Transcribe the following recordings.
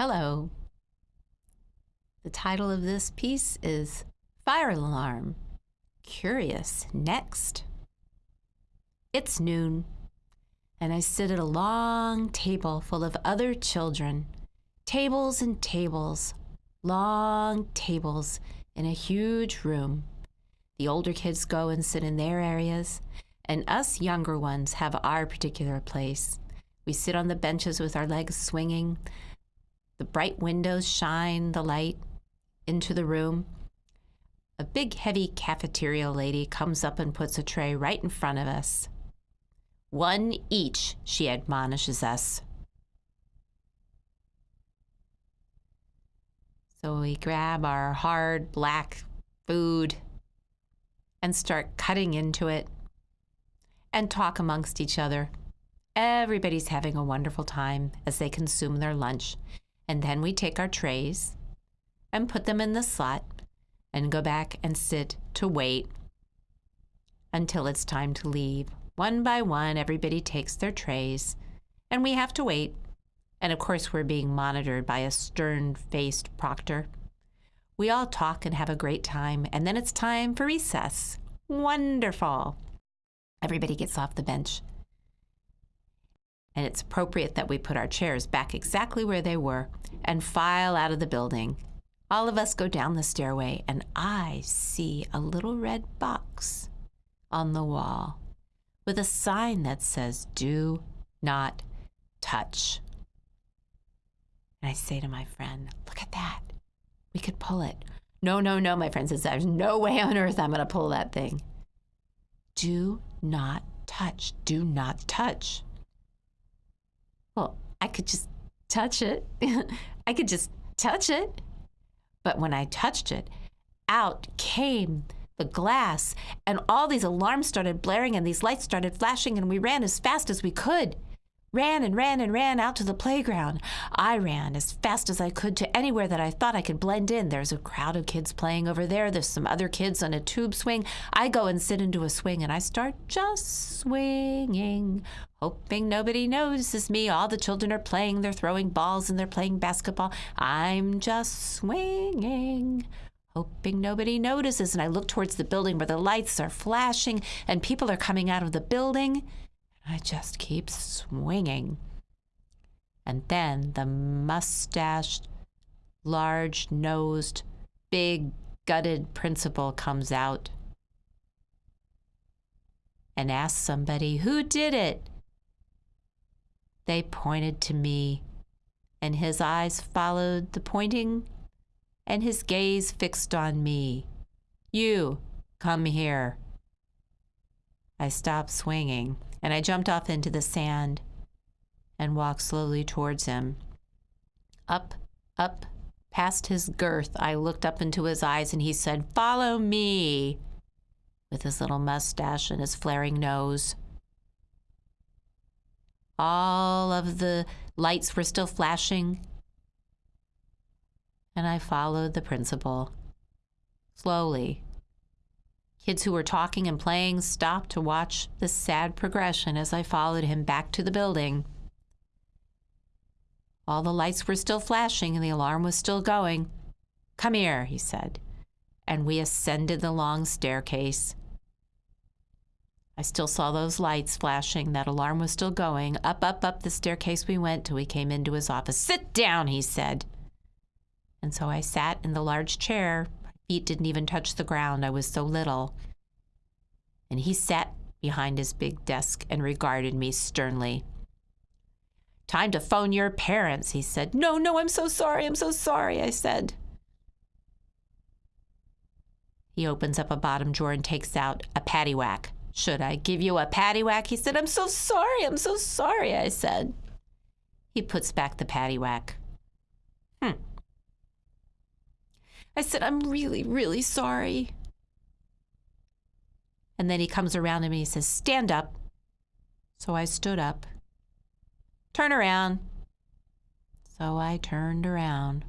Hello. The title of this piece is Fire Alarm. Curious next. It's noon, and I sit at a long table full of other children. Tables and tables, long tables in a huge room. The older kids go and sit in their areas, and us younger ones have our particular place. We sit on the benches with our legs swinging, the bright windows shine the light into the room. A big, heavy cafeteria lady comes up and puts a tray right in front of us. One each, she admonishes us. So we grab our hard black food and start cutting into it and talk amongst each other. Everybody's having a wonderful time as they consume their lunch. And then we take our trays and put them in the slot and go back and sit to wait until it's time to leave. One by one, everybody takes their trays and we have to wait. And of course, we're being monitored by a stern faced proctor. We all talk and have a great time, and then it's time for recess. Wonderful. Everybody gets off the bench and it's appropriate that we put our chairs back exactly where they were and file out of the building. All of us go down the stairway, and I see a little red box on the wall with a sign that says, Do not touch. And I say to my friend, Look at that. We could pull it. No, no, no, my friend says, There's no way on earth I'm going to pull that thing. Do not touch. Do not touch well, I could just touch it. I could just touch it. But when I touched it, out came the glass, and all these alarms started blaring, and these lights started flashing, and we ran as fast as we could ran and ran and ran out to the playground. I ran as fast as I could to anywhere that I thought I could blend in. There's a crowd of kids playing over there. There's some other kids on a tube swing. I go and sit into a swing and I start just swinging, hoping nobody notices me. All the children are playing. They're throwing balls and they're playing basketball. I'm just swinging hoping nobody notices. And I look towards the building where the lights are flashing and people are coming out of the building. I just keep swinging. And then the mustached, large nosed, big gutted principal comes out and asks somebody, Who did it? They pointed to me, and his eyes followed the pointing, and his gaze fixed on me. You, come here. I stopped swinging and I jumped off into the sand and walked slowly towards him. Up, up, past his girth, I looked up into his eyes and he said, Follow me, with his little mustache and his flaring nose. All of the lights were still flashing, and I followed the principal slowly Kids who were talking and playing stopped to watch the sad progression as I followed him back to the building. All the lights were still flashing and the alarm was still going. Come here, he said, and we ascended the long staircase. I still saw those lights flashing. That alarm was still going. Up, up, up the staircase we went till we came into his office. Sit down, he said. And so I sat in the large chair feet didn't even touch the ground. I was so little. And he sat behind his big desk and regarded me sternly. Time to phone your parents, he said. No, no, I'm so sorry. I'm so sorry, I said. He opens up a bottom drawer and takes out a paddywhack. Should I give you a paddywhack? He said. I'm so sorry. I'm so sorry, I said. He puts back the paddywhack. Hmm. I said, I'm really, really sorry. And then he comes around to me and he says, Stand up. So I stood up. Turn around. So I turned around.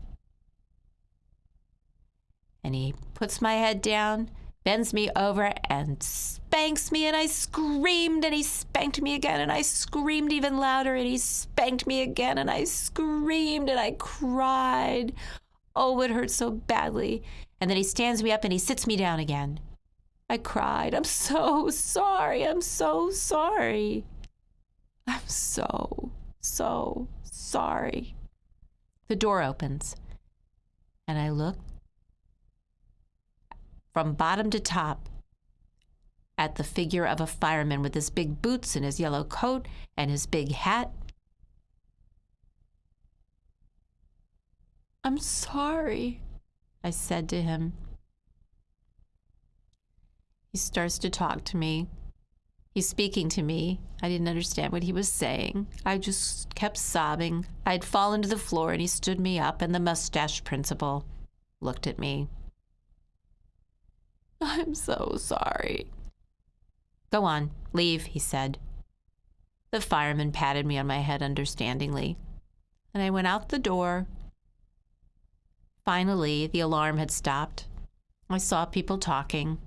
And he puts my head down bends me over and spanks me, and I screamed, and he spanked me again, and I screamed even louder, and he spanked me again, and I screamed, and I cried. Oh, it hurt so badly. And then he stands me up and he sits me down again. I cried. I'm so sorry. I'm so sorry. I'm so, so sorry. The door opens, and I look from bottom to top at the figure of a fireman with his big boots and his yellow coat and his big hat. I'm sorry, I said to him. He starts to talk to me. He's speaking to me. I didn't understand what he was saying. I just kept sobbing. I'd fallen to the floor and he stood me up, and the mustache principal looked at me. I'm so sorry. Go on, leave, he said. The fireman patted me on my head understandingly, and I went out the door. Finally, the alarm had stopped. I saw people talking.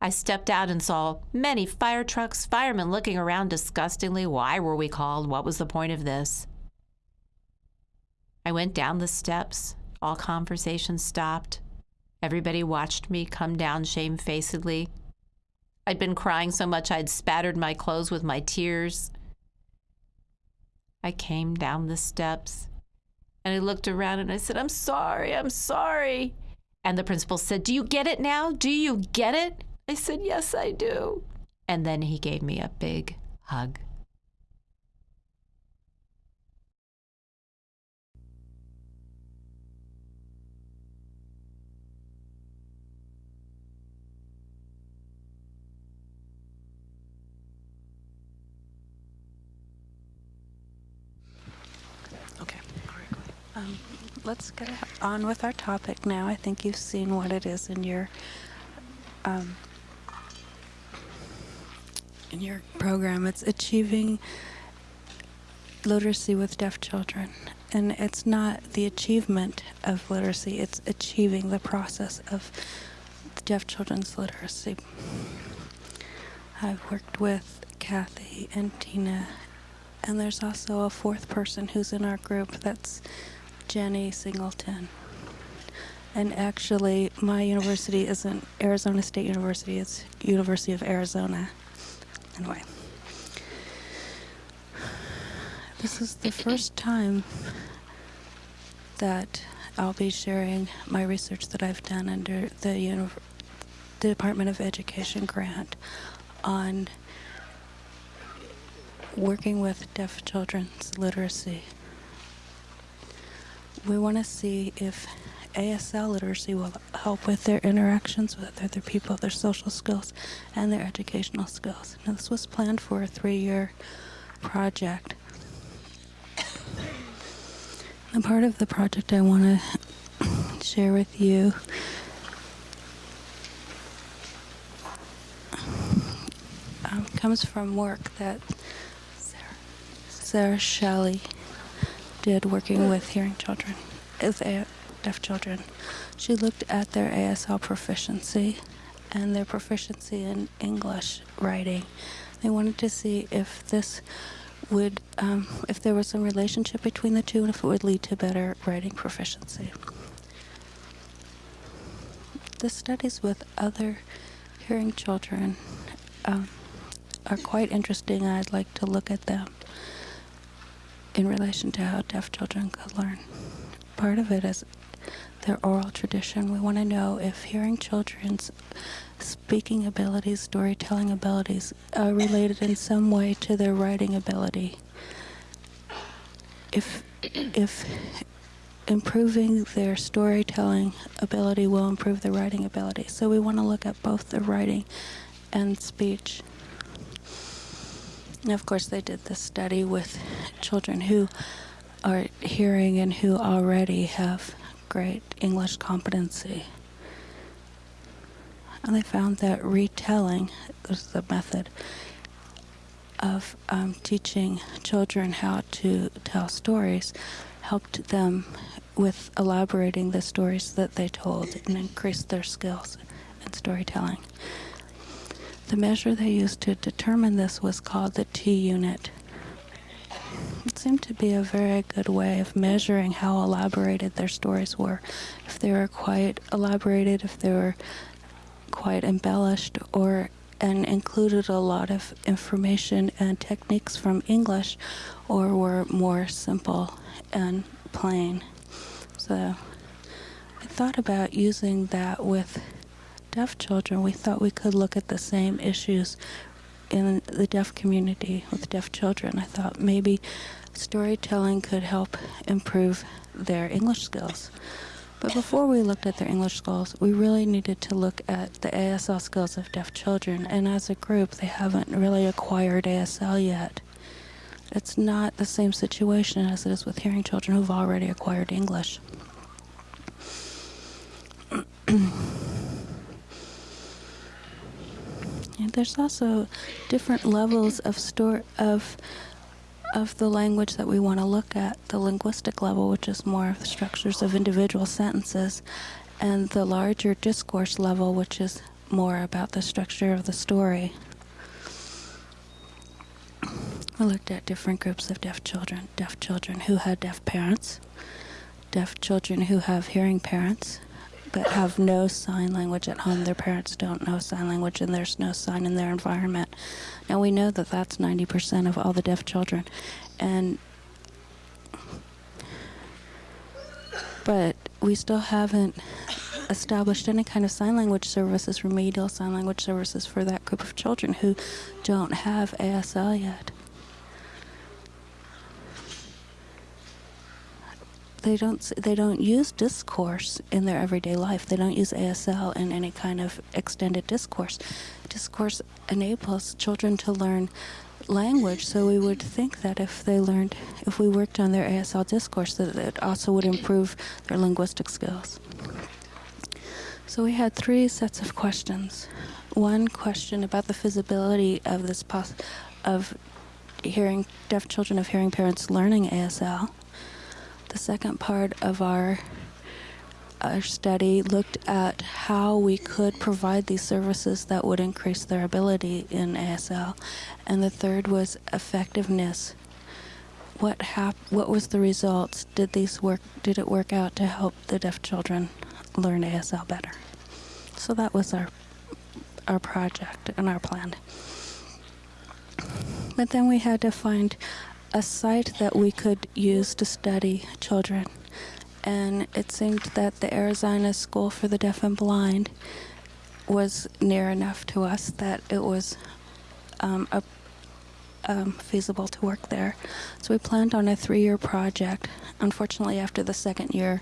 I stepped out and saw many fire trucks, firemen looking around disgustingly. Why were we called? What was the point of this? I went down the steps. All conversation stopped. Everybody watched me come down shamefacedly. I'd been crying so much I'd spattered my clothes with my tears. I came down the steps and I looked around and I said, I'm sorry, I'm sorry. And the principal said, Do you get it now? Do you get it? I said, Yes, I do. And then he gave me a big hug. Um, let's get on with our topic now. I think you've seen what it is in your um, in your program. It's achieving literacy with deaf children, and it's not the achievement of literacy; it's achieving the process of deaf children's literacy. I've worked with Kathy and Tina and there's also a fourth person who's in our group. That's Jenny Singleton. And actually, my university isn't Arizona State University, it's University of Arizona. Anyway. This is the first time that I'll be sharing my research that I've done under the, the Department of Education grant on working with deaf children's literacy. We want to see if ASL literacy will help with their interactions with other people, their social skills, and their educational skills. Now, this was planned for a three year project. And part of the project I want to share with you um, comes from work that Sarah Shelley did working with hearing children, with deaf children. She looked at their ASL proficiency and their proficiency in English writing. They wanted to see if this would, um, if there was some relationship between the two and if it would lead to better writing proficiency. The studies with other hearing children um, are quite interesting. I'd like to look at them in relation to how deaf children could learn. Part of it is their oral tradition. We want to know if hearing children's speaking abilities, storytelling abilities are related in some way to their writing ability. If if improving their storytelling ability will improve their writing ability. So we want to look at both the writing and speech. Of course, they did this study with children who are hearing and who already have great English competency. And they found that retelling was the method of um, teaching children how to tell stories helped them with elaborating the stories that they told and increased their skills in storytelling. The measure they used to determine this was called the T unit. It seemed to be a very good way of measuring how elaborated their stories were. If they were quite elaborated, if they were quite embellished, or and included a lot of information and techniques from English, or were more simple and plain. So I thought about using that with deaf children. We thought we could look at the same issues in the deaf community with deaf children. I thought maybe storytelling could help improve their English skills. But before we looked at their English skills, we really needed to look at the ASL skills of deaf children. And as a group, they haven't really acquired ASL yet. It's not the same situation as it is with hearing children who've already acquired English. and there's also different levels of store of of the language that we want to look at the linguistic level, which is more of the structures of individual sentences, and the larger discourse level, which is more about the structure of the story. We looked at different groups of deaf children deaf children who had deaf parents, deaf children who have hearing parents, but have no sign language at home. Their parents don't know sign language, and there's no sign in their environment. Now we know that that's 90% of all the deaf children, and but we still haven't established any kind of sign language services, remedial sign language services for that group of children who don't have ASL yet. They don't they don't use discourse in their everyday life. They don't use ASL in any kind of extended discourse. Discourse enables children to learn language, so we would think that if they learned, if we worked on their ASL discourse, that it also would improve their linguistic skills. So we had three sets of questions. One question about the feasibility of this pos- of hearing deaf children of hearing parents learning ASL the second part of our our study looked at how we could provide these services that would increase their ability in ASL, and the third was effectiveness. What hap- What was the results? Did these work? Did it work out to help the deaf children learn ASL better? So that was our our project and our plan. But then we had to find a site that we could use to study children. And it seemed that the Arizona School for the Deaf and Blind was near enough to us that it was um, a, um, feasible to work there. So we planned on a three year project. Unfortunately, after the second year,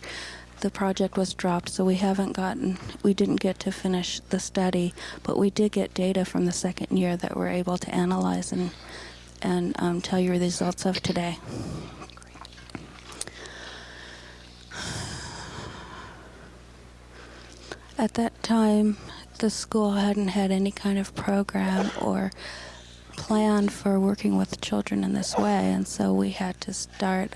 the project was dropped, so we haven't gotten, we didn't get to finish the study, but we did get data from the second year that we're able to analyze and and um, tell you the results of today. At that time, the school hadn't had any kind of program or plan for working with children in this way, and so we had to start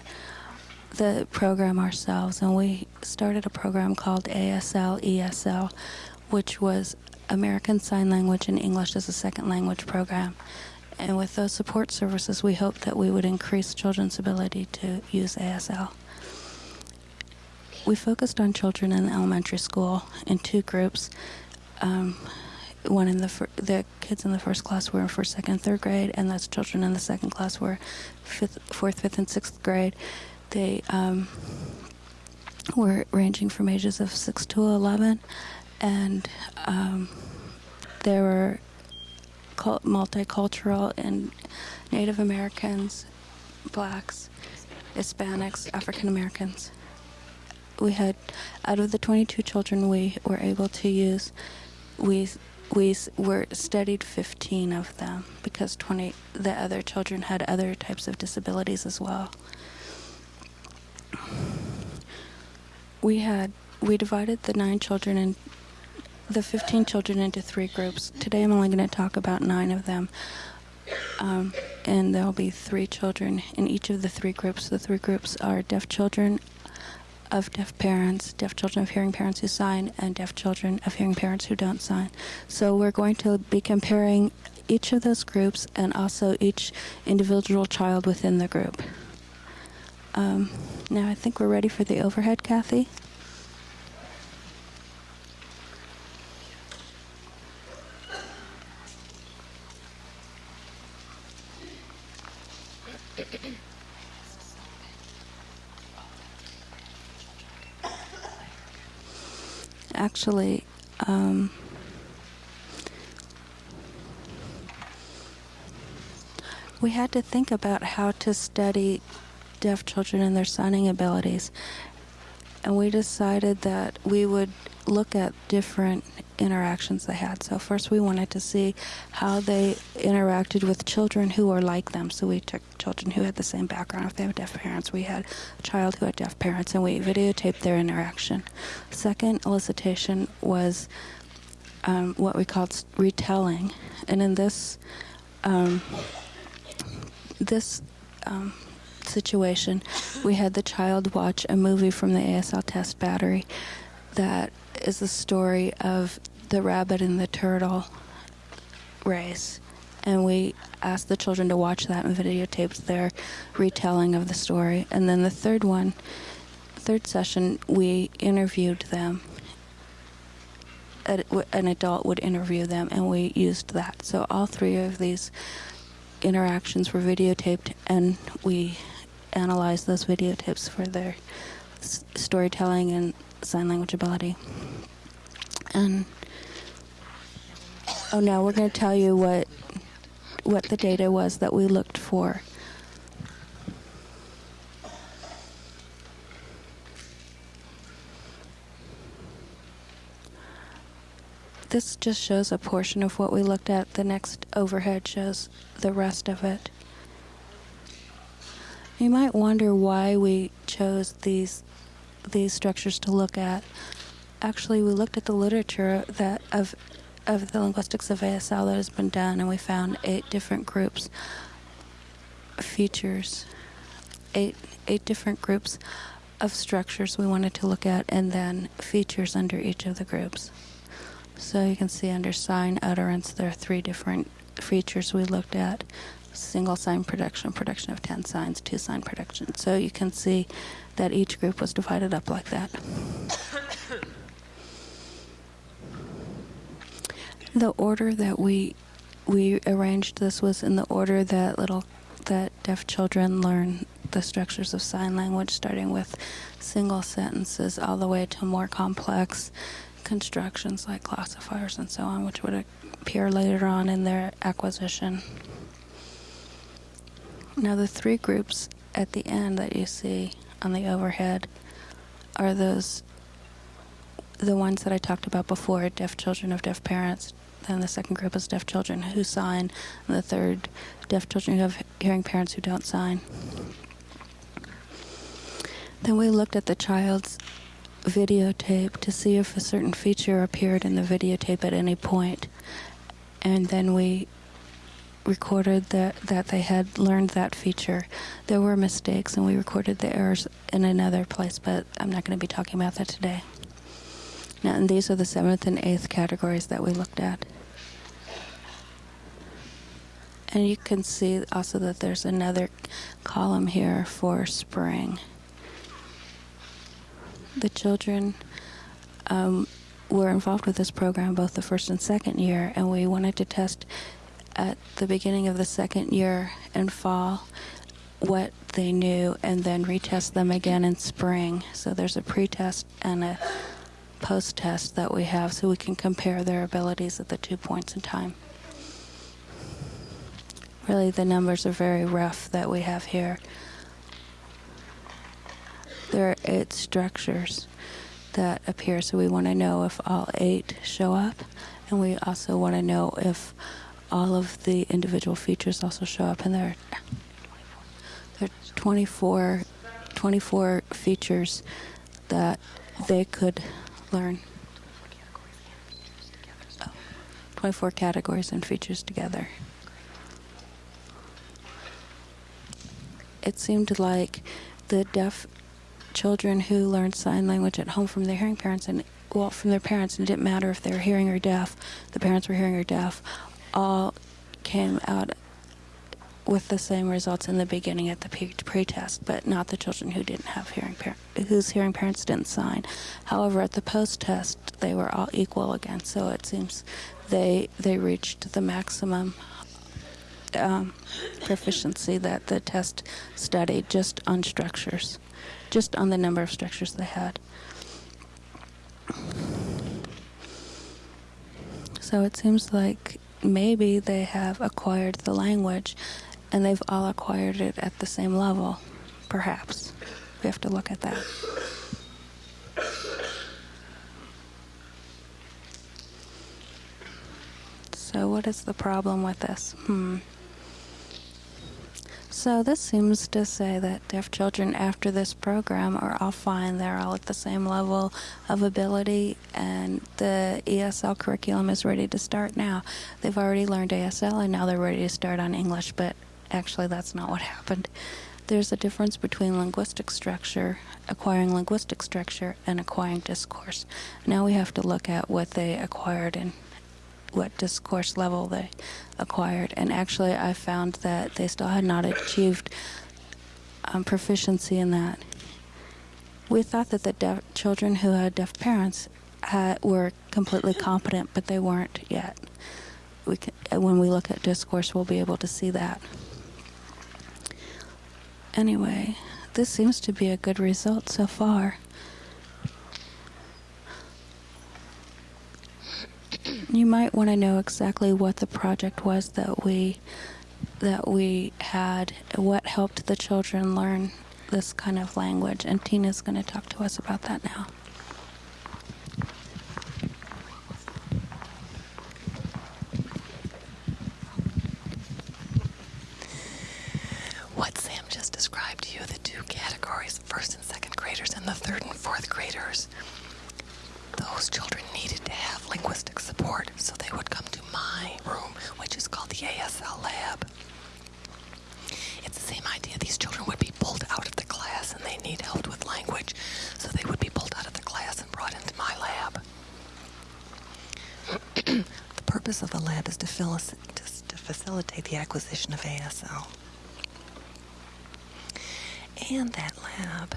the program ourselves. And we started a program called ASL ESL, which was American Sign Language and English as a Second Language program. And with those support services, we hoped that we would increase children's ability to use ASL. We focused on children in elementary school in two groups. Um, one in the the kids in the first class were in first, second, third grade, and those children in the second class were fifth, fourth, fifth, and sixth grade. They um, were ranging from ages of six to eleven, and um, there were multicultural and Native Americans, blacks, Hispanics, African Americans. We had, out of the 22 children we were able to use, we we were studied 15 of them because 20 the other children had other types of disabilities as well. We had we divided the nine children in the 15 children into three groups. Today I'm only going to talk about nine of them. Um, and there'll be three children in each of the three groups. The three groups are deaf children of deaf parents, deaf children of hearing parents who sign, and deaf children of hearing parents who don't sign. So we're going to be comparing each of those groups and also each individual child within the group. Um, now I think we're ready for the overhead, Kathy. Actually, um, we had to think about how to study deaf children and their signing abilities. And we decided that we would look at different interactions they had. So, first, we wanted to see how they interacted with children who were like them. So, we took children who had the same background. If they have deaf parents, we had a child who had deaf parents, and we videotaped their interaction. Second elicitation was um, what we called retelling. And in this, um, this um, situation, we had the child watch a movie from the ASL test battery that is the story of the rabbit and the turtle race. And we asked the children to watch that and videotaped their retelling of the story. And then the third one, third session, we interviewed them. An adult would interview them, and we used that. So all three of these interactions were videotaped, and we analyzed those video tips for their storytelling and sign language ability. And oh, now we're going to tell you what what the data was that we looked for. This just shows a portion of what we looked at. The next overhead shows the rest of it. You might wonder why we chose these these structures to look at. Actually, we looked at the literature that of of the linguistics of ASL that has been done, and we found eight different groups features, eight eight different groups of structures we wanted to look at, and then features under each of the groups. So you can see under sign utterance, there are three different features we looked at single sign production, production of 10 signs, two sign production. So you can see that each group was divided up like that. the order that we we arranged this was in the order that little that deaf children learn the structures of sign language starting with single sentences all the way to more complex constructions like classifiers and so on which would appear later on in their acquisition now, the three groups at the end that you see on the overhead are those, the ones that I talked about before deaf children of deaf parents. Then the second group is deaf children who sign, and the third, deaf children who have hearing parents who don't sign. Then we looked at the child's videotape to see if a certain feature appeared in the videotape at any point. And then we recorded that, that they had learned that feature. There were mistakes, and we recorded the errors in another place, but I'm not going to be talking about that today. Now, and these are the seventh and eighth categories that we looked at. And you can see also that there's another column here for spring. The children um, were involved with this program both the first and second year, and we wanted to test at the beginning of the second year and fall what they knew and then retest them again in spring. So there's a pre-test and a post-test that we have so we can compare their abilities at the two points in time. Really, the numbers are very rough that we have here. There are eight structures that appear, so we want to know if all eight show up, and we also want to know if all of the individual features also show up in there. There are 24, 24 features that they could learn. Oh, 24 categories and features together. It seemed like the deaf children who learned sign language at home from their hearing parents and well from their parents and it didn't matter if they were hearing or deaf the parents were hearing or deaf all came out with the same results in the beginning at the pre- pre-test but not the children who didn't have hearing whose hearing parents didn't sign however at the post-test they were all equal again so it seems they they reached the maximum um, proficiency that the test studied just on structures, just on the number of structures they had. So it seems like maybe they have acquired the language and they've all acquired it at the same level, perhaps. We have to look at that. So, what is the problem with this? Hmm. So this seems to say that deaf children after this program are all fine. They're all at the same level of ability, and the ESL curriculum is ready to start now. They've already learned ASL, and now they're ready to start on English, but actually, that's not what happened. There's a difference between linguistic structure, acquiring linguistic structure, and acquiring discourse. Now we have to look at what they acquired in what discourse level they acquired. And actually, I found that they still had not achieved um, proficiency in that. We thought that the deaf children who had deaf parents had, were completely competent, but they weren't yet. We can, when we look at discourse, we'll be able to see that. Anyway, this seems to be a good result so far. You might want to know exactly what the project was that we that we had, what helped the children learn this kind of language, and Tina's going to talk to us about that now. What Sam just described to you, the two categories, first and second graders and the third and fourth graders, those children needed to have linguistic support, so they would come to my room, which is called the ASL lab. It's the same idea. These children would be pulled out of the class and they need help with language, so they would be pulled out of the class and brought into my lab. the purpose of the lab is to, filic- to, to facilitate the acquisition of ASL. And that lab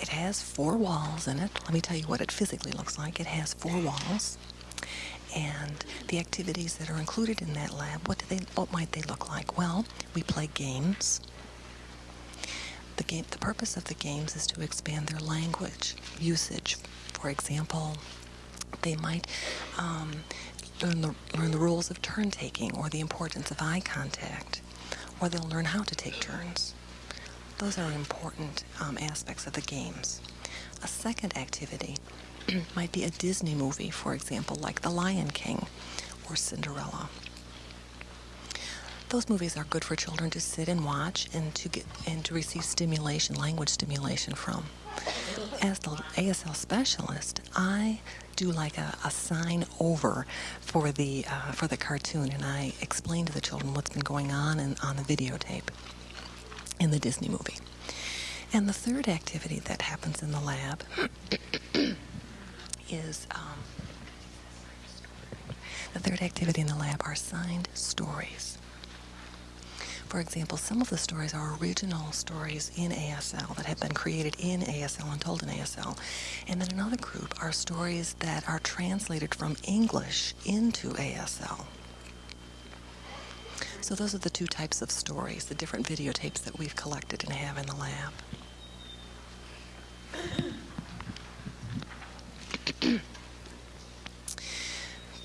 it has four walls in it. Let me tell you what it physically looks like. It has four walls, and the activities that are included in that lab. What do they? What might they look like? Well, we play games. The game. The purpose of the games is to expand their language usage. For example, they might um, learn the learn the rules of turn taking or the importance of eye contact, or they'll learn how to take turns. Those are important um, aspects of the games. A second activity might be a Disney movie, for example, like The Lion King or Cinderella. Those movies are good for children to sit and watch and to get and to receive stimulation, language stimulation from. As the ASL specialist, I do like a, a sign over for the uh, for the cartoon, and I explain to the children what's been going on in, on the videotape in the Disney movie. And the third activity that happens in the lab is um, the third activity in the lab are signed stories. For example, some of the stories are original stories in ASL that have been created in ASL and told in ASL. And then another group are stories that are translated from English into ASL. So those are the two types of stories, the different videotapes that we've collected and have in the lab.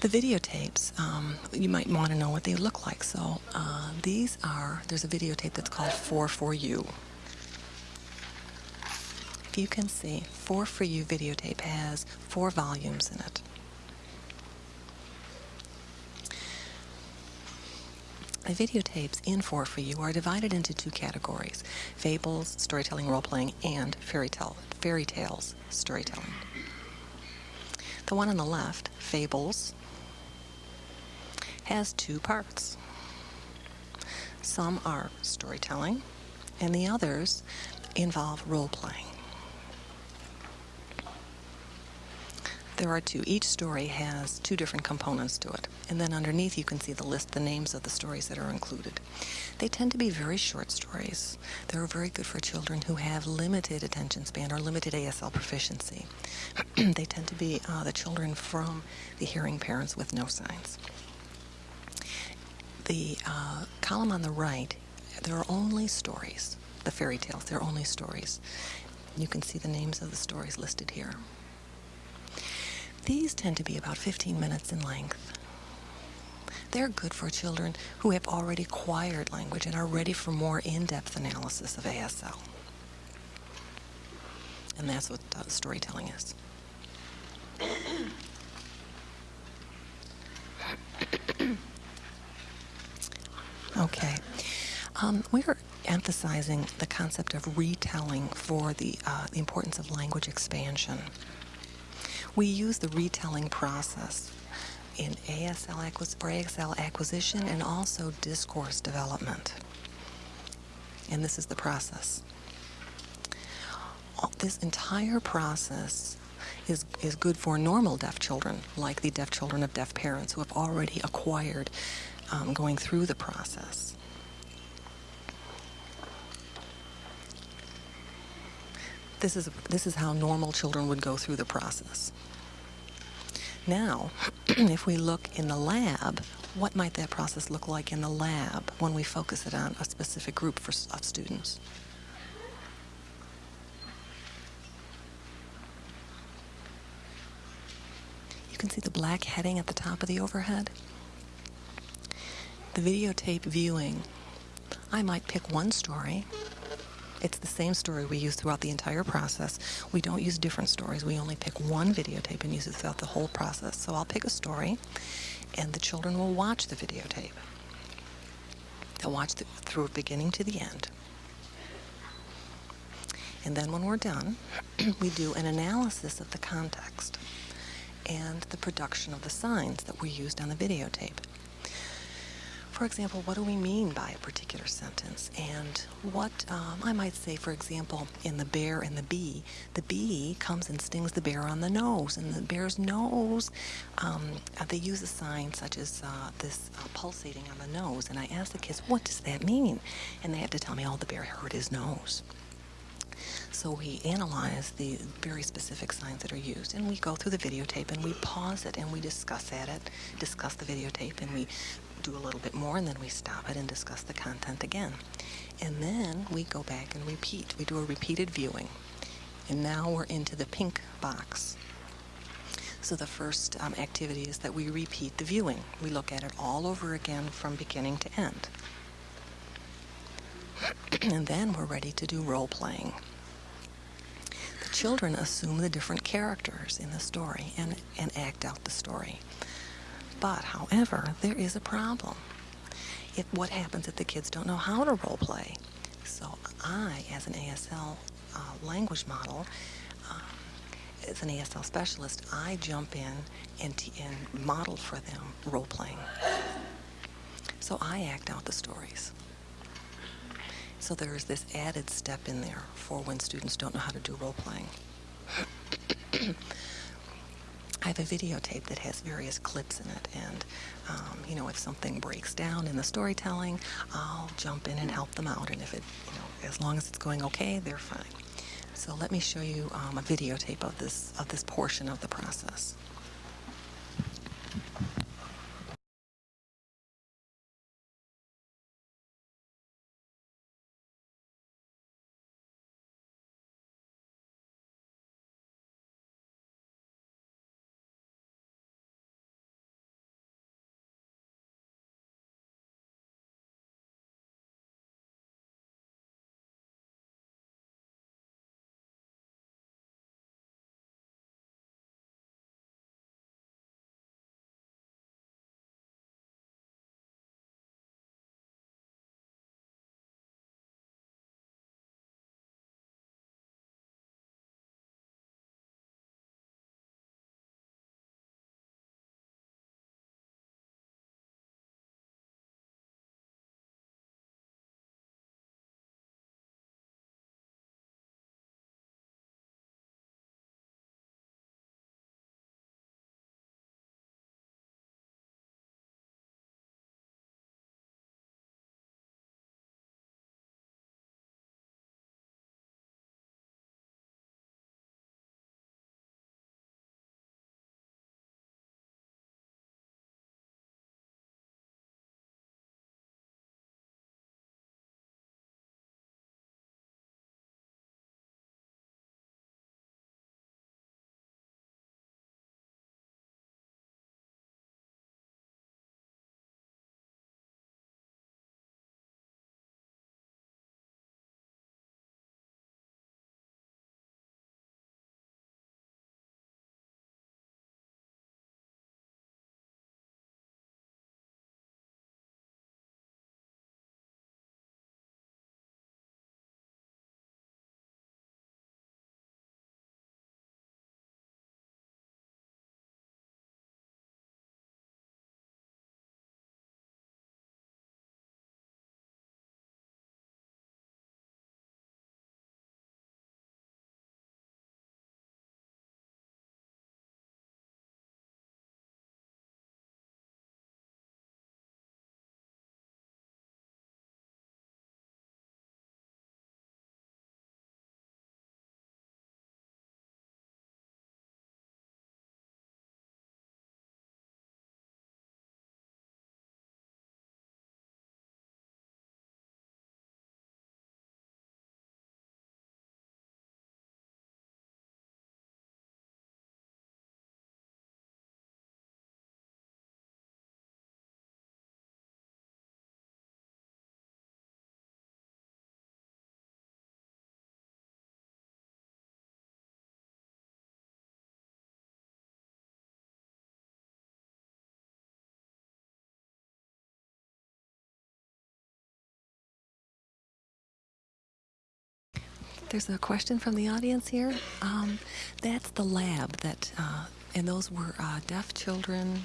The videotapes, um, you might want to know what they look like. So uh, these are, there's a videotape that's called 4 for You. If you can see, 4 for You videotape has four volumes in it. The videotapes in 4 for You are divided into two categories fables, storytelling, role playing, and fairy, tale, fairy tales storytelling. The one on the left, Fables, has two parts. Some are storytelling, and the others involve role playing. There are two. Each story has two different components to it. And then underneath you can see the list, the names of the stories that are included. They tend to be very short stories. They're very good for children who have limited attention span or limited ASL proficiency. they tend to be uh, the children from the hearing parents with no signs. The uh, column on the right, there are only stories, the fairy tales, they're only stories. You can see the names of the stories listed here. These tend to be about 15 minutes in length. They're good for children who have already acquired language and are ready for more in-depth analysis of ASL. And that's what uh, storytelling is. okay. Um, we're emphasizing the concept of retelling for the, uh, the importance of language expansion. We use the retelling process in ASL ASL acquisition and also discourse development. And this is the process. This entire process is, is good for normal deaf children, like the deaf children of deaf parents who have already acquired um, going through the process. This is, this is how normal children would go through the process. Now, if we look in the lab, what might that process look like in the lab when we focus it on a specific group for, of students? You can see the black heading at the top of the overhead. The videotape viewing, I might pick one story it's the same story we use throughout the entire process. We don't use different stories. We only pick one videotape and use it throughout the whole process. So I'll pick a story, and the children will watch the videotape. They'll watch the, through beginning to the end. And then when we're done, we do an analysis of the context and the production of the signs that were used on the videotape. For example, what do we mean by a particular sentence? And what, um, I might say, for example, in the bear and the bee, the bee comes and stings the bear on the nose, and the bear's nose, um, they use a sign such as uh, this uh, pulsating on the nose. And I ask the kids, what does that mean? And they have to tell me, oh, the bear hurt his nose. So we analyze the very specific signs that are used, and we go through the videotape and we pause it and we discuss at it, discuss the videotape, and we do a little bit more, and then we stop it and discuss the content again. And then we go back and repeat. We do a repeated viewing. And now we're into the pink box. So the first um, activity is that we repeat the viewing. We look at it all over again from beginning to end. and then we're ready to do role playing. The children assume the different characters in the story and, and act out the story. But, however, there is a problem. If what happens if the kids don't know how to role play? So I, as an ASL uh, language model, um, as an ASL specialist, I jump in and, and model for them role playing. So I act out the stories. So there is this added step in there for when students don't know how to do role playing. I have a videotape that has various clips in it, and um, you know, if something breaks down in the storytelling, I'll jump in and help them out. And if it, you know, as long as it's going okay, they're fine. So let me show you um, a videotape of this of this portion of the process. There's a question from the audience here. Um, that's the lab that, uh, and those were uh, deaf children.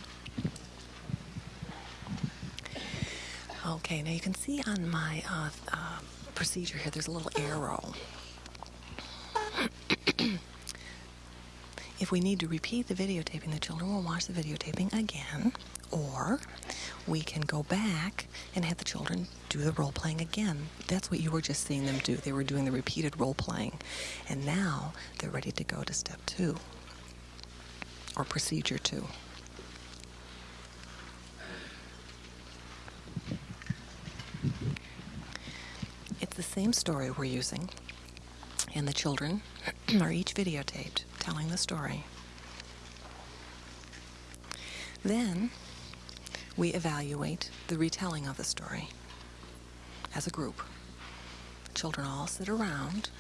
Okay, now you can see on my uh, uh, procedure here, there's a little arrow. if we need to repeat the videotaping, the children will watch the videotaping again, or we can go back and have the children do the role playing again. That's what you were just seeing them do. They were doing the repeated role playing. And now they're ready to go to step two or procedure two. It's the same story we're using, and the children are each videotaped telling the story. Then we evaluate the retelling of the story as a group. Children all sit around,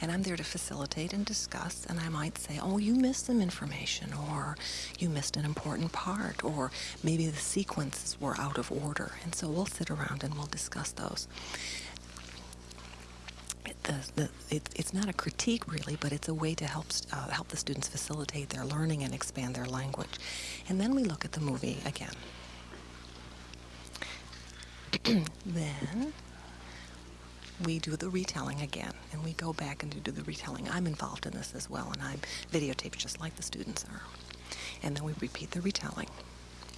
and I'm there to facilitate and discuss, and I might say, Oh, you missed some information, or you missed an important part, or maybe the sequences were out of order. And so we'll sit around and we'll discuss those. The, the, it, it's not a critique really, but it's a way to help uh, help the students facilitate their learning and expand their language. And then we look at the movie again. then we do the retelling again, and we go back and do the retelling. I'm involved in this as well, and I'm videotaped just like the students are. And then we repeat the retelling.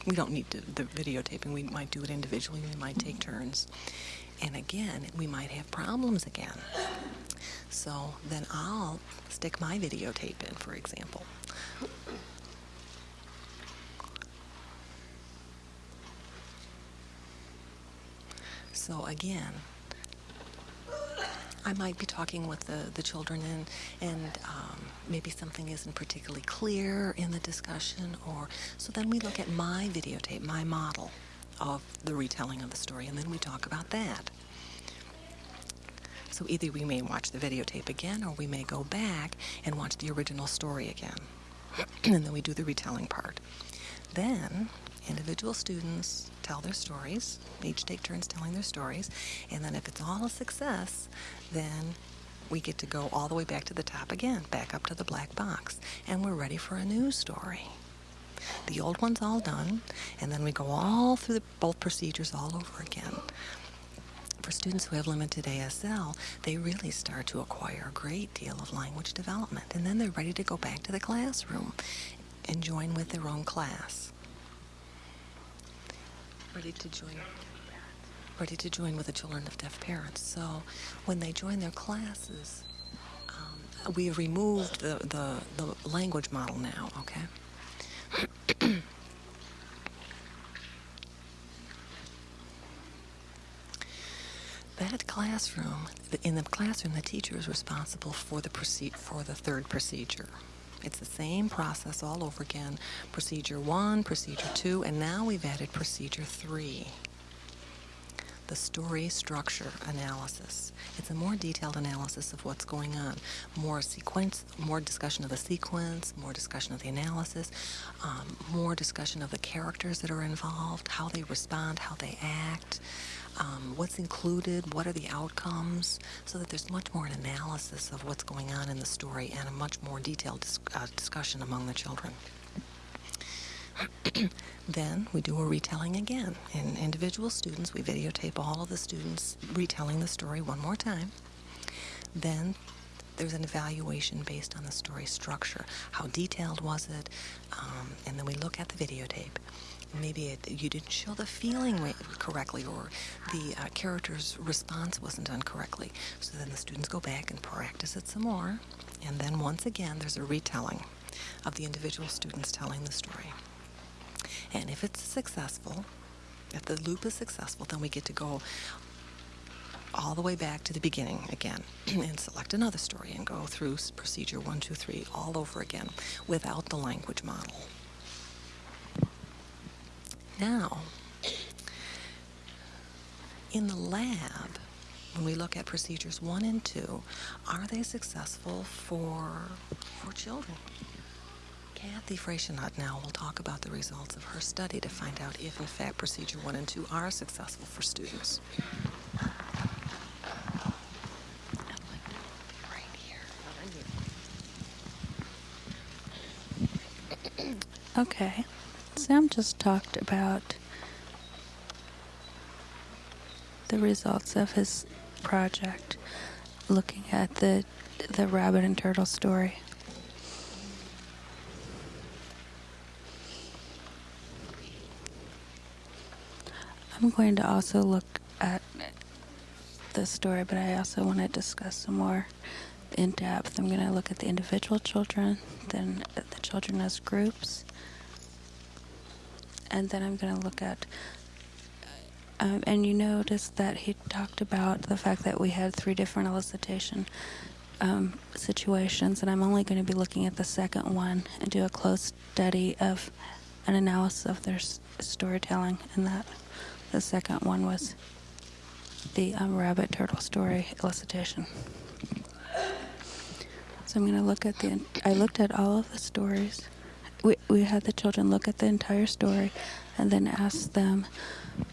We don't need to, the videotaping. We might do it individually. We might take turns. And again, we might have problems again. So then I'll stick my videotape in, for example. So again, I might be talking with the, the children and, and um, maybe something isn't particularly clear in the discussion or so then we look at my videotape, my model of the retelling of the story and then we talk about that. So either we may watch the videotape again or we may go back and watch the original story again. and then we do the retelling part. Then individual students tell their stories, each take turns telling their stories, and then if it's all a success, then we get to go all the way back to the top again, back up to the black box, and we're ready for a new story. The old one's all done, and then we go all through the, both procedures all over again. For students who have limited ASL, they really start to acquire a great deal of language development, and then they're ready to go back to the classroom and join with their own class ready to join ready to join with the children of deaf parents. So when they join their classes, um, we have removed the, the, the language model now, okay? that classroom, in the classroom, the teacher is responsible for the proceed for the third procedure. It's the same process all over again. Procedure one, procedure two, and now we've added procedure three. The story structure analysis. It's a more detailed analysis of what's going on. More sequence, more discussion of the sequence, more discussion of the analysis, um, more discussion of the characters that are involved, how they respond, how they act, um, what's included, what are the outcomes, so that there's much more an analysis of what's going on in the story and a much more detailed dis uh, discussion among the children. then we do a retelling again. In individual students, we videotape all of the students retelling the story one more time. Then there's an evaluation based on the story structure. How detailed was it? Um, and then we look at the videotape maybe it, you didn't show the feeling correctly or the uh, character's response wasn't done correctly. So then the students go back and practice it some more. And then once again, there's a retelling of the individual students telling the story. And if it's successful, if the loop is successful, then we get to go all the way back to the beginning again and select another story and go through procedure one, two, three all over again without the language model. Now, in the lab, when we look at procedures one and two, are they successful for, for children? Kathy Freyshinaut now will talk about the results of her study to find out if, in fact, procedure one and two are successful for students. Okay. Sam just talked about the results of his project, looking at the the rabbit and turtle story. I'm going to also look at the story, but I also want to discuss some more in depth. I'm going to look at the individual children, then the children as groups, and then I'm going to look at. Um, and you notice that he talked about the fact that we had three different elicitation um, situations, and I'm only going to be looking at the second one and do a close study of an analysis of their storytelling, and that the second one was the um, rabbit turtle story elicitation. So I'm going to look at the. I looked at all of the stories. We we had the children look at the entire story, and then ask them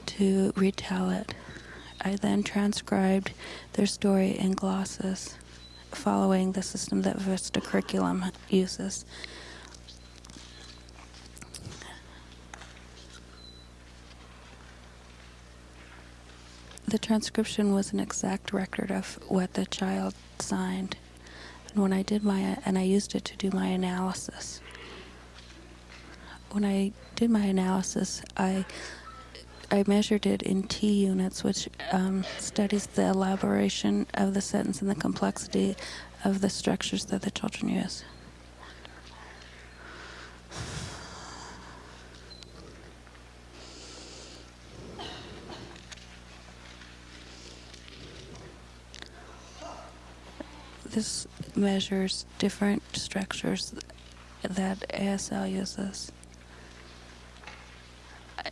to retell it. I then transcribed their story in glosses, following the system that Vista Curriculum uses. The transcription was an exact record of what the child signed. And when I did my, and I used it to do my analysis. When I did my analysis, I, I measured it in T units, which um, studies the elaboration of the sentence and the complexity of the structures that the children use. This measures different structures that ASL uses.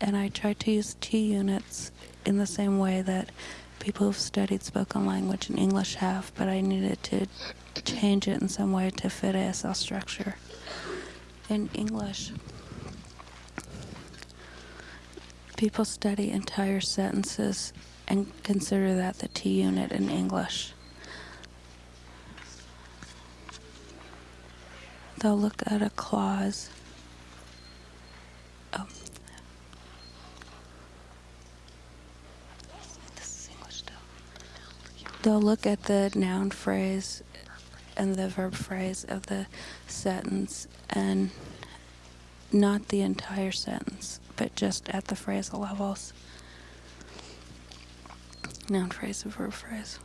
And I tried to use T units in the same way that people who've studied spoken language in English have, but I needed to change it in some way to fit ASL structure. In English, people study entire sentences and consider that the T unit in English. They'll look at a clause. Oh. This is English still. They'll look at the noun phrase and the verb phrase of the sentence and not the entire sentence, but just at the phrasal levels. Noun phrase and verb phrase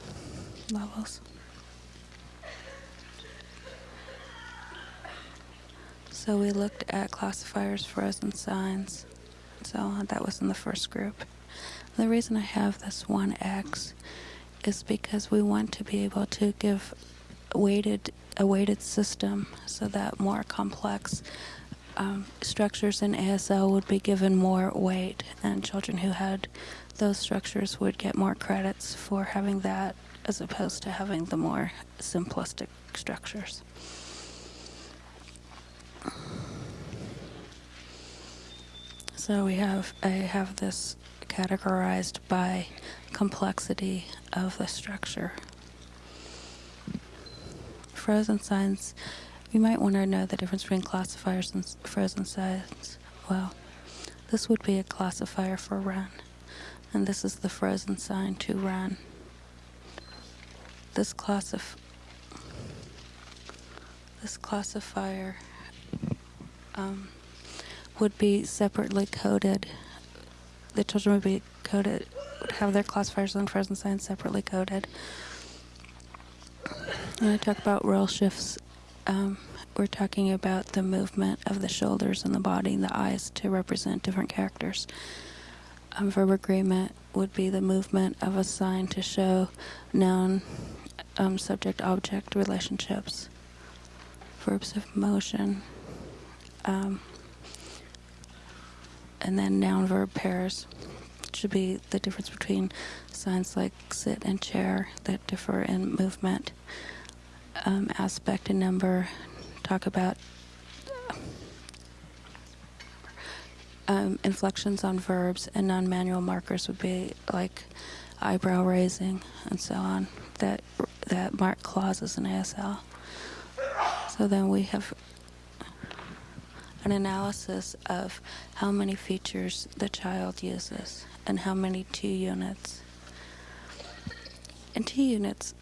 levels. So we looked at classifiers, frozen signs, and so. That was in the first group. The reason I have this 1x is because we want to be able to give weighted a weighted system so that more complex um, structures in ASL would be given more weight, and children who had those structures would get more credits for having that as opposed to having the more simplistic structures. So we have I have this categorized by complexity of the structure. Frozen signs, you might want to know the difference between classifiers and frozen signs. Well, this would be a classifier for run, and this is the frozen sign to run. This classif this classifier um, would be separately coded. The children would be coded, would have their classifiers and frozen signs separately coded. When I talk about role shifts, um, we're talking about the movement of the shoulders and the body and the eyes to represent different characters. Um, verb agreement would be the movement of a sign to show noun um, subject object relationships. Verbs of motion. Um, and then noun verb pairs should be the difference between signs like sit and chair that differ in movement, um, aspect and number. Talk about um, inflections on verbs and non-manual markers would be like eyebrow raising and so on that that mark clauses in ASL. So then we have an analysis of how many features the child uses and how many T units. And T units,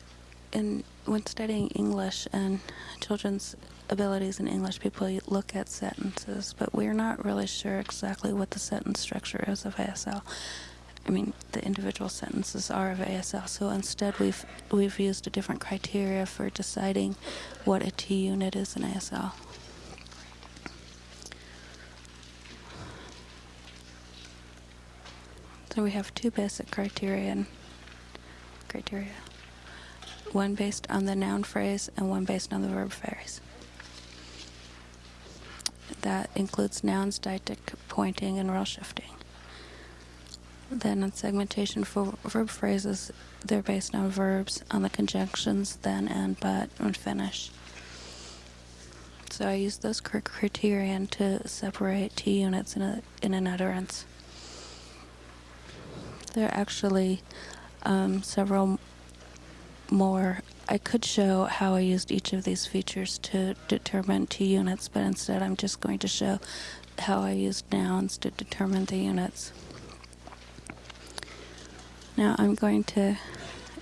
in when studying English and children's abilities in English, people look at sentences, but we're not really sure exactly what the sentence structure is of ASL. I mean, the individual sentences are of ASL. So instead, we've we've used a different criteria for deciding what a T unit is in ASL. So we have two basic criterion criteria. One based on the noun phrase and one based on the verb phrase. That includes nouns, deictic, pointing, and role shifting. Then on segmentation for verb phrases, they're based on verbs, on the conjunctions then and but and finish. So I use those criterion to separate T units in, a, in an utterance. There are actually um, several more. I could show how I used each of these features to determine T units, but instead I'm just going to show how I used nouns to determine the units. Now I'm going to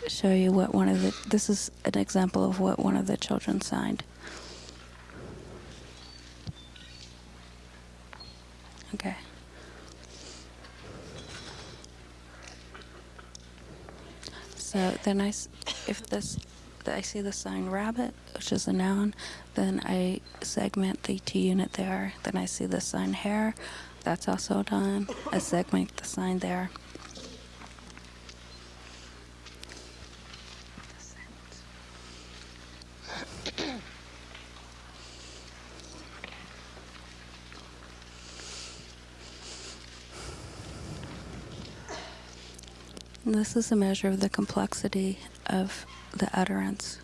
show you what one of the, this is an example of what one of the children signed. Okay. So then I, if this, I see the sign rabbit, which is a noun, then I segment the T unit there. Then I see the sign hare, that's also done. I segment the sign there. This is a measure of the complexity of the utterance.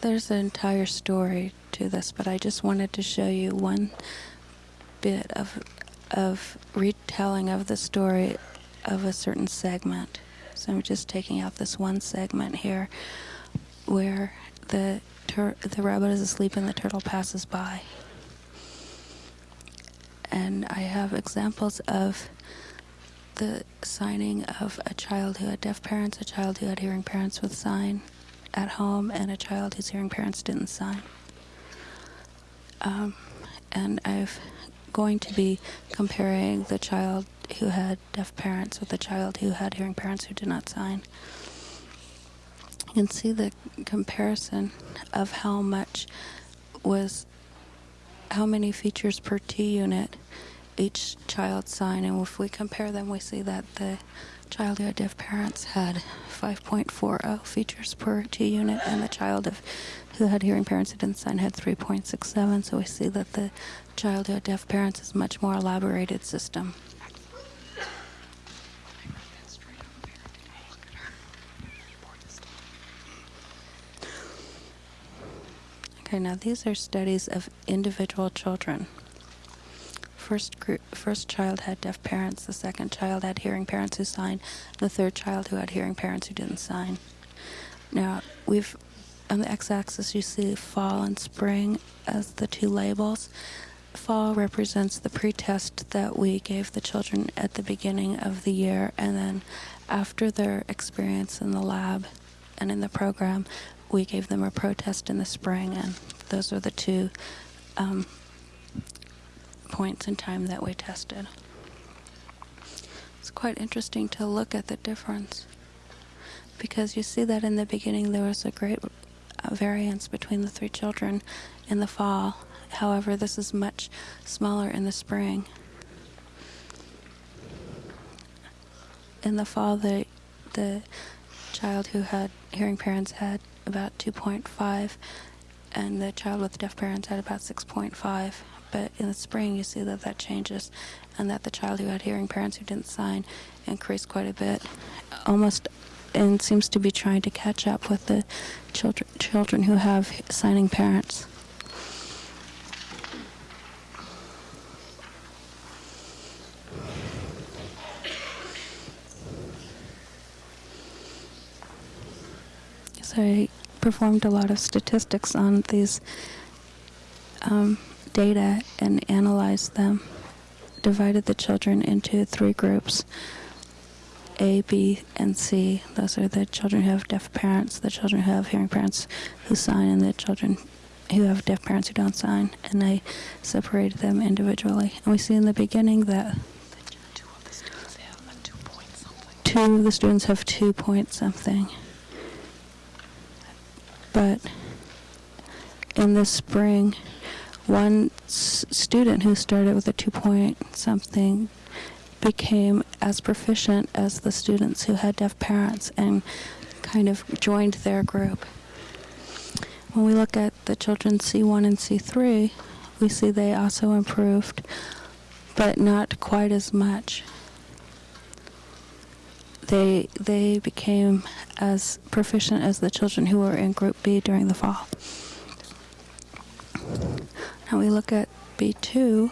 There's an entire story to this, but I just wanted to show you one bit of of retelling of the story of a certain segment. So I'm just taking out this one segment here where the the rabbit is asleep and the turtle passes by and I have examples of the signing of a child who had deaf parents, a child who had hearing parents with sign at home, and a child whose hearing parents didn't sign. Um, and I'm going to be comparing the child who had deaf parents with the child who had hearing parents who did not sign. You can see the comparison of how much was how many features per T unit each child signed, and if we compare them, we see that the child had deaf parents had 5.40 features per T unit, and the child of, who had hearing parents who didn't sign had 3.67. So we see that the child had deaf parents is much more elaborated system. Okay, now these are studies of individual children. First group, first child had deaf parents, the second child had hearing parents who signed, the third child who had hearing parents who didn't sign. Now, we've on the x-axis you see fall and spring as the two labels. Fall represents the pretest that we gave the children at the beginning of the year, and then after their experience in the lab and in the program, we gave them a protest in the spring, and those are the two um, points in time that we tested. It's quite interesting to look at the difference because you see that in the beginning there was a great uh, variance between the three children in the fall. However, this is much smaller in the spring. In the fall, the the child who had hearing parents had about 2.5, and the child with deaf parents had about 6.5. But in the spring, you see that that changes, and that the child who had hearing parents who didn't sign increased quite a bit, almost, and seems to be trying to catch up with the children children who have signing parents. So I performed a lot of statistics on these um, data and analyzed them, divided the children into three groups A, B, and C. Those are the children who have deaf parents, the children who have hearing parents who sign, and the children who have deaf parents who don't sign. And I separated them individually. And we see in the beginning that Two of the students have two point something. two of the students have two point something. But in the spring, one student who started with a two point something became as proficient as the students who had deaf parents and kind of joined their group. When we look at the children C1 and C3, we see they also improved, but not quite as much they they became as proficient as the children who were in group B during the fall. Now we look at B2.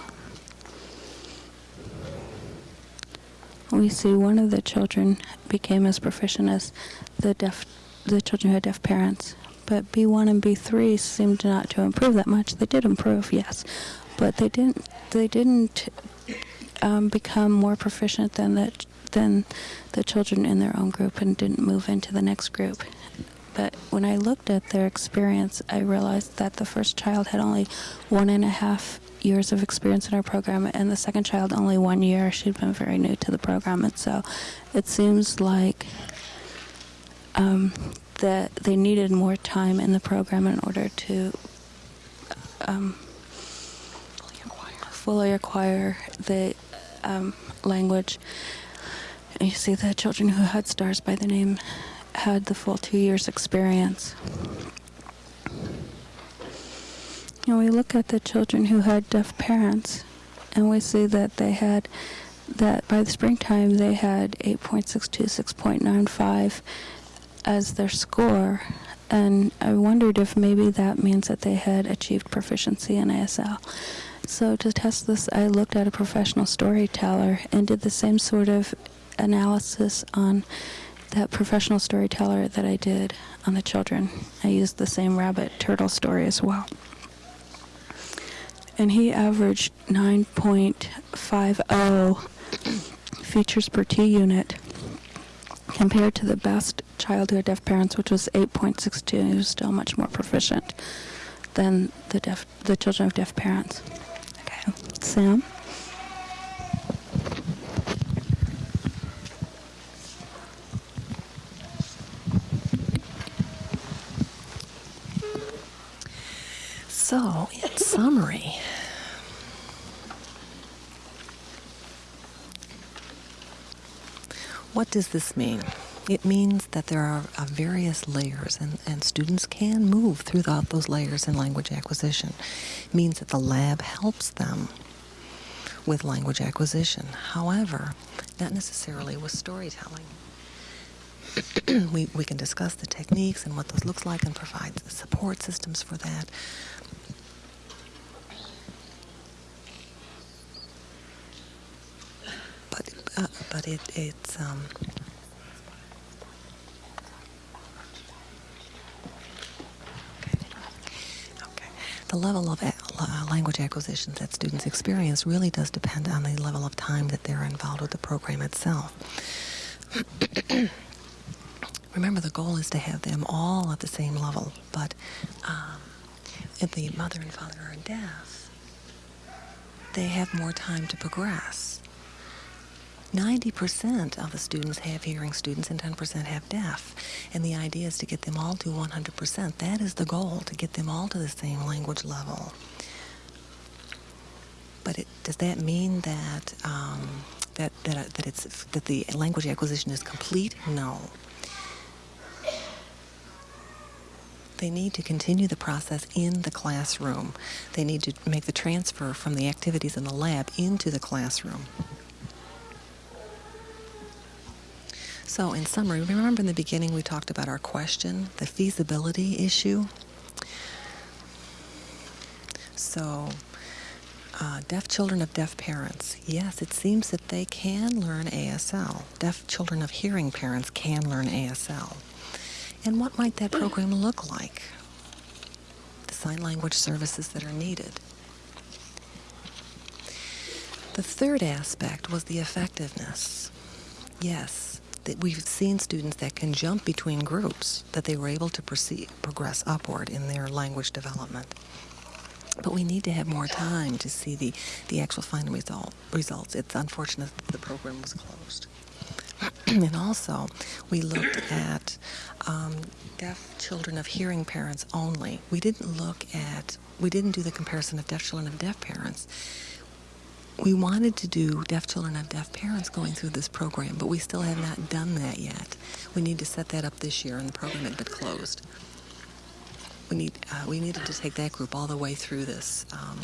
We see one of the children became as proficient as the deaf the children who had deaf parents. But B1 and B3 seemed not to improve that much. They did improve, yes, but they didn't they didn't um, become more proficient than the than the children in their own group and didn't move into the next group. But when I looked at their experience, I realized that the first child had only one and a half years of experience in our program, and the second child only one year. She'd been very new to the program, and so it seems like um, that they needed more time in the program in order to um, Fully acquire the um, language. You see the children who had stars by the name had the full two years experience. And we look at the children who had deaf parents, and we see that they had that by the springtime they had 8.62, 6.95 as their score. And I wondered if maybe that means that they had achieved proficiency in ASL. So to test this, I looked at a professional storyteller and did the same sort of analysis on that professional storyteller that I did on the children. I used the same rabbit turtle story as well. And he averaged 9.50 features per T unit compared to the best child who had deaf parents, which was 8.62. He was still much more proficient than the deaf, the children of deaf parents. Okay, Sam. So, in summary, what does this mean? It means that there are uh, various layers, and, and students can move throughout those layers in language acquisition. It means that the lab helps them with language acquisition. However, not necessarily with storytelling. we, we can discuss the techniques and what those looks like and provide support systems for that. But uh, but it it's um, okay. The level of uh, language acquisitions that students experience really does depend on the level of time that they're involved with the program itself. Remember, the goal is to have them all at the same level, but um, if the mother and father are deaf, they have more time to progress. 90% of the students have hearing students and 10% have deaf. And the idea is to get them all to 100%. That is the goal, to get them all to the same language level. But it, does that mean that, um, that, that, that, it's, that the language acquisition is complete? No. They need to continue the process in the classroom. They need to make the transfer from the activities in the lab into the classroom. So, in summary, remember in the beginning we talked about our question, the feasibility issue? So, uh, deaf children of deaf parents, yes, it seems that they can learn ASL. Deaf children of hearing parents can learn ASL. And what might that program look like? The sign language services that are needed. The third aspect was the effectiveness. Yes, we've seen students that can jump between groups, that they were able to proceed, progress upward in their language development. But we need to have more time to see the, the actual final result, results. It's unfortunate that the program was closed. and also, we looked at um, deaf children of hearing parents only. We didn't look at, we didn't do the comparison of deaf children of deaf parents. We wanted to do deaf children of deaf parents going through this program, but we still have not done that yet. We need to set that up this year, and the program had been closed. We need uh, we needed to take that group all the way through this. Um,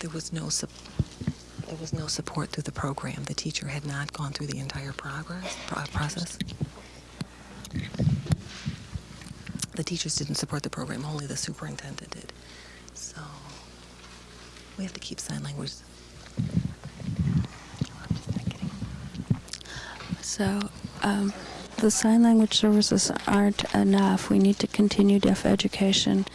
there was no there was no support through the program. The teacher had not gone through the entire progress pro- process. The teachers didn't support the program. Only the superintendent did. So we have to keep sign language. So, um, the sign language services aren't enough. We need to continue deaf education